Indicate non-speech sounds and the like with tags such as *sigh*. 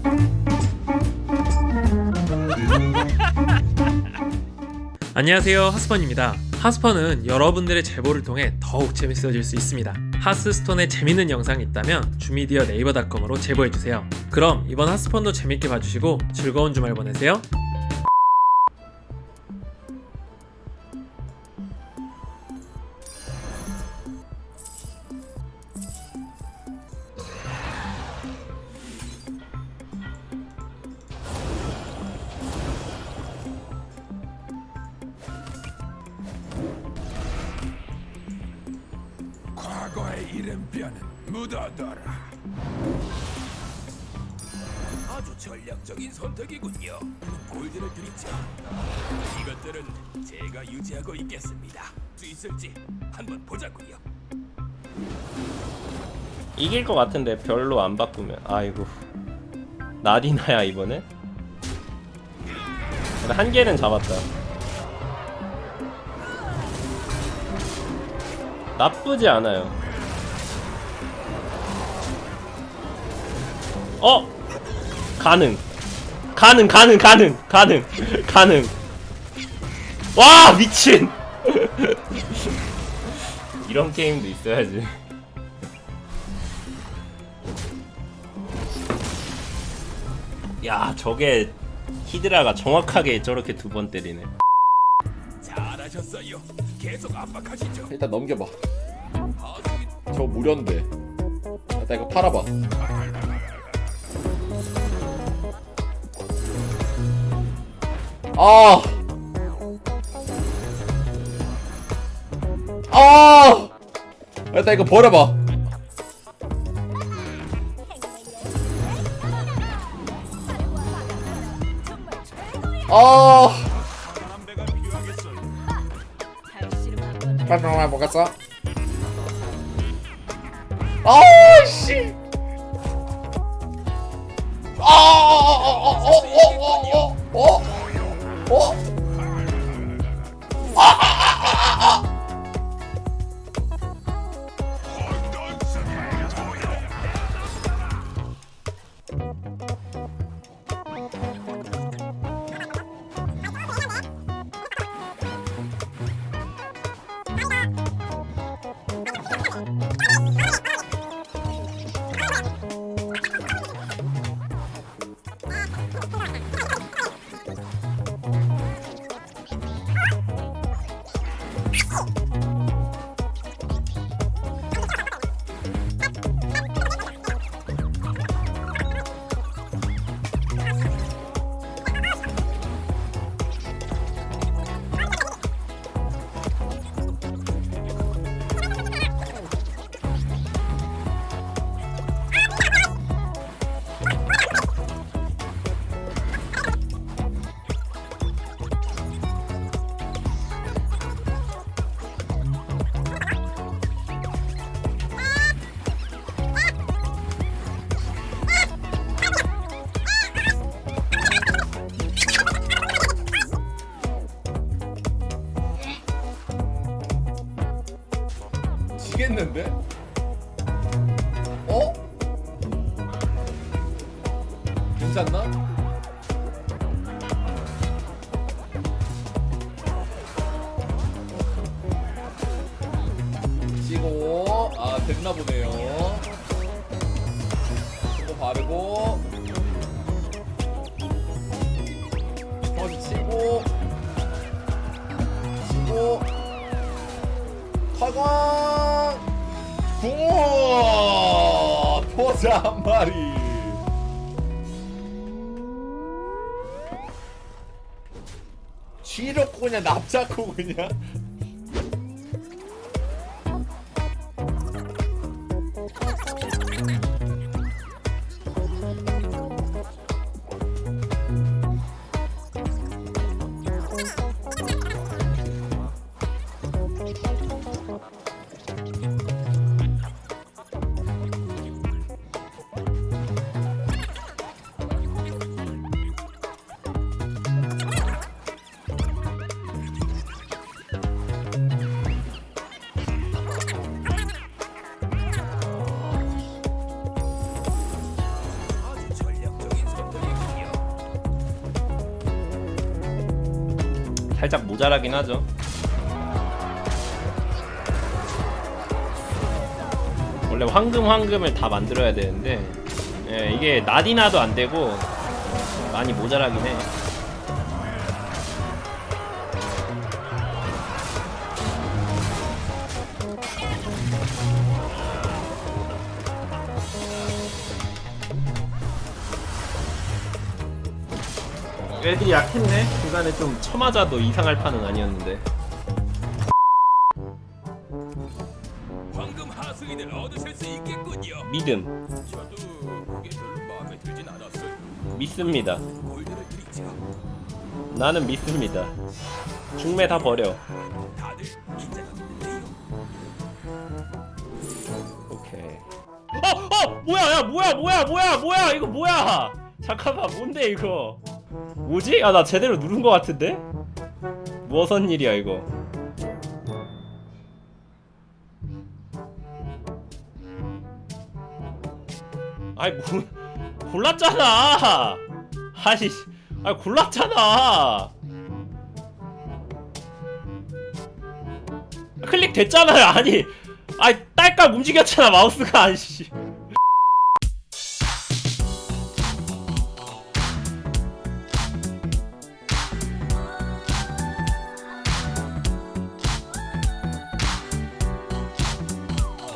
*laughs* 안녕하세요 하스펀입니다. 하스펀은 여러분들의 제보를 통해 더욱 재밌어질 수 있습니다. 하스스톤에 재밌는 영상이 있다면 주미디어 네이버닷컴으로 제보해주세요. 그럼 이번 하스펀도 재밌게 봐주시고 즐거운 주말 보내세요 과거의 이름뼈는 묻어둬라. 아주 전략적인 선택이군요. 골드를 드리죠. 이것들은 제가 유지하고 있겠습니다. 수 있을지 한번 보자고요. 이길 것 같은데 별로 안 바꾸면 아이고 나디나야 이번에 한 개는 잡았다 나쁘지 않아요 어? 가능. 가능 가능 가능 가능 가능. 와 미친! *laughs* 이런 게임도 있어야지. 야 저게 히드라가 정확하게 저렇게 두 번 때리네. 잘하셨어요. 계속 압박하시죠. 일단 넘겨봐. 저 무료인데. 일단 이거 팔아봐 아! 아! 일단 이거 버려봐 아! 빨리 먹었어? 아, 씨! 아, 어, 어, 어, 어, 어, 어, 지겠는데? 어? 괜찮나? 치고 아 됐나 보네요 이거 바르고 다시 치고 치고 화광 우와 포자 한 마리. 쥐놓고 그냥 납작고 그냥 살짝 모자라긴 하죠. 원래 황금 황금을 다 만들어야 되는데 예, 이게 나디나도 안 되고 많이 모자라긴 해. 애들이 약했네. 중간에 좀 쳐맞아도 이상할 판은 아니었는데. 황금 하수인을 얻으실 수 있겠군요. 믿음, 저도 그게 별로 마음에 들진 않았어요. 믿습니다. 골드를 드리죠. 나는 믿습니다. 중매 다 버려. 다들 긴장하고 있는데요. 오케이. 어, 어, 뭐야, 야, 뭐야, 뭐야, 뭐야, 뭐야, 이거 뭐야? 잠깐만, 뭔데 이거? 뭐지? 아, 나 제대로 누른 것 같은데? 무슨 일이야 이거? 아이 뭐 *laughs* 골랐잖아. 아니, 아 골랐잖아. 클릭 됐잖아요. 아니, 아니 딸깍 움직였잖아 마우스가. 아씨.